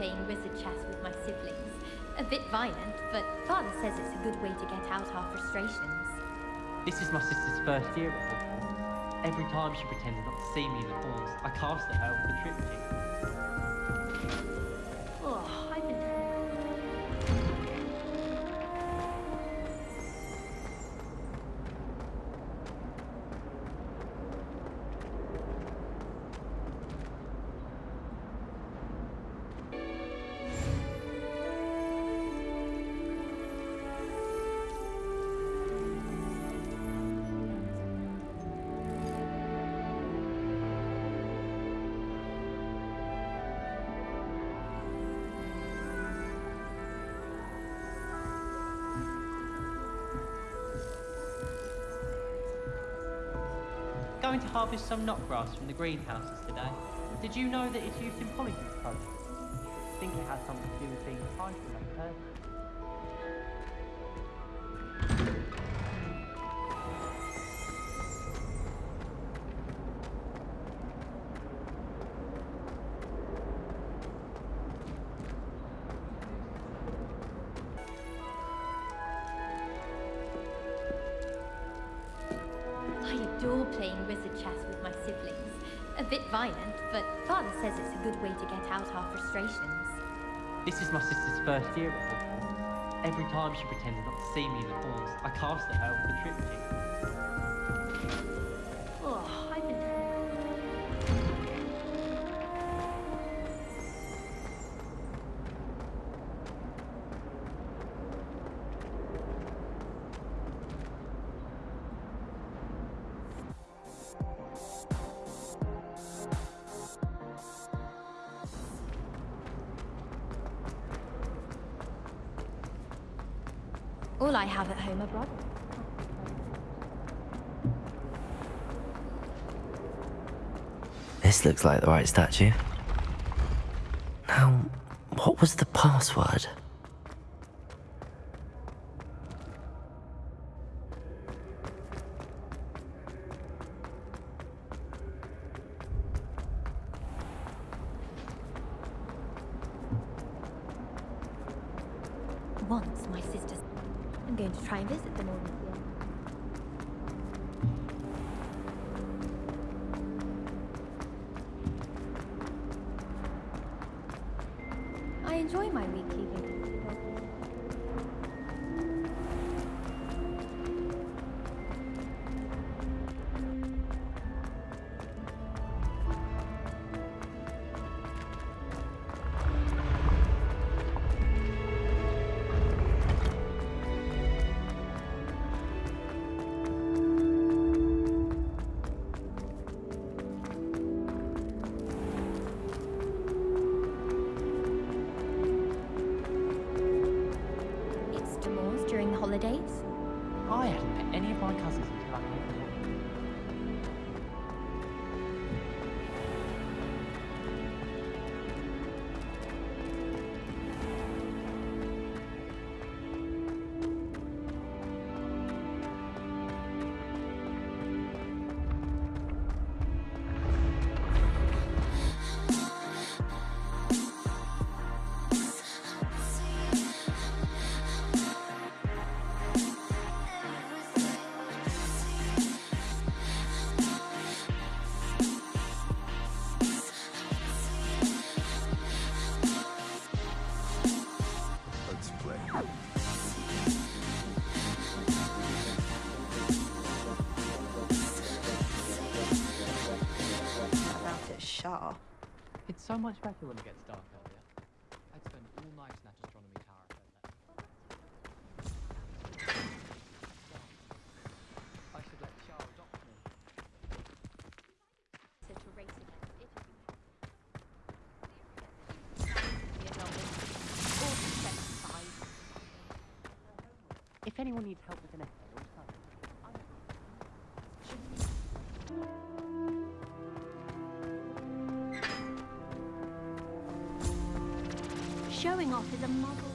playing wizard chess with my siblings. A bit violent, but father says it's a good way to get out our frustrations. This is my sister's first year at Hogwarts. Every time she pretended not to see me in the halls, I cast at her with a triptych. Going to harvest some knotgrass from the greenhouses today. Did you know that it's used in Polyjuice Potions? I think it has something to do with being tied adore playing wizard chess with my siblings. A bit violent, but father says it's a good way to get out our frustrations. This is my sister's first year at Hogwarts. Every time she pretended not to see me in the halls, I cast at her with a triptych. All I have at home brothers. This looks like the right statue. Now, what was the password? It's so much better when it gets dark earlier. I'd spend all night in that astronomy tower if I'd let I should let Shah adopt me. To, race against Italy. If anyone needs help with an Showing off is a model.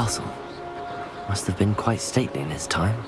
Castle. Must have been quite stately in its time.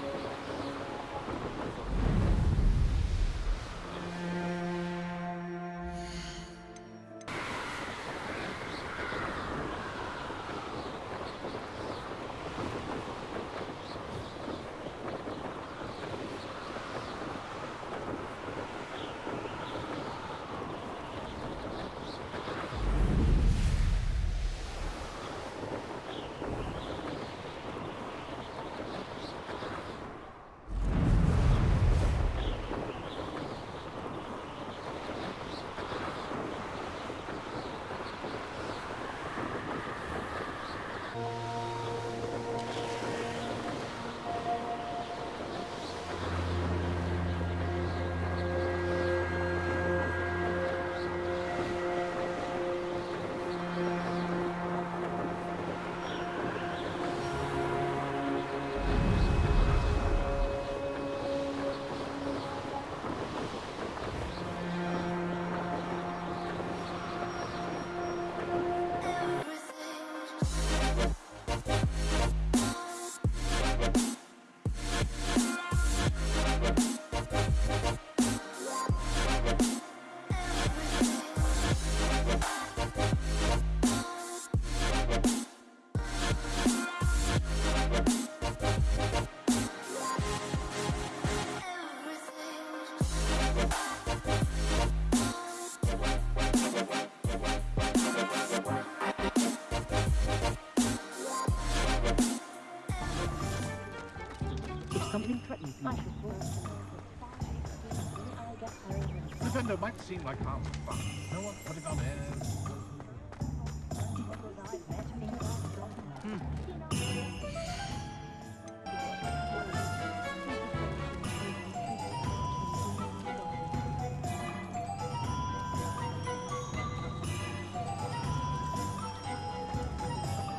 Defender might seem like harmless fun. No one put it on.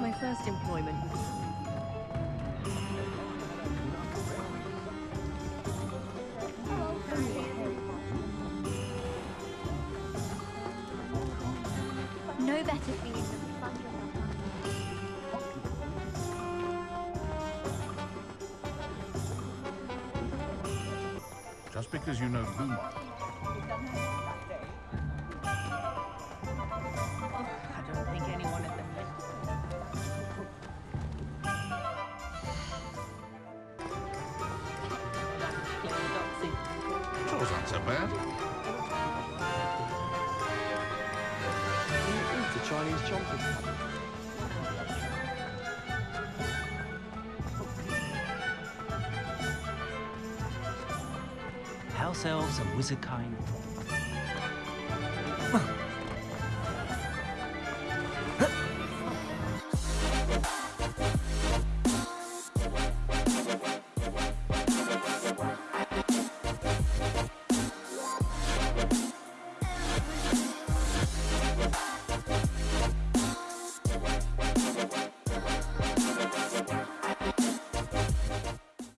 My first employment was Chores aren't so bad. the Chinese chompers. House elves and wizard kind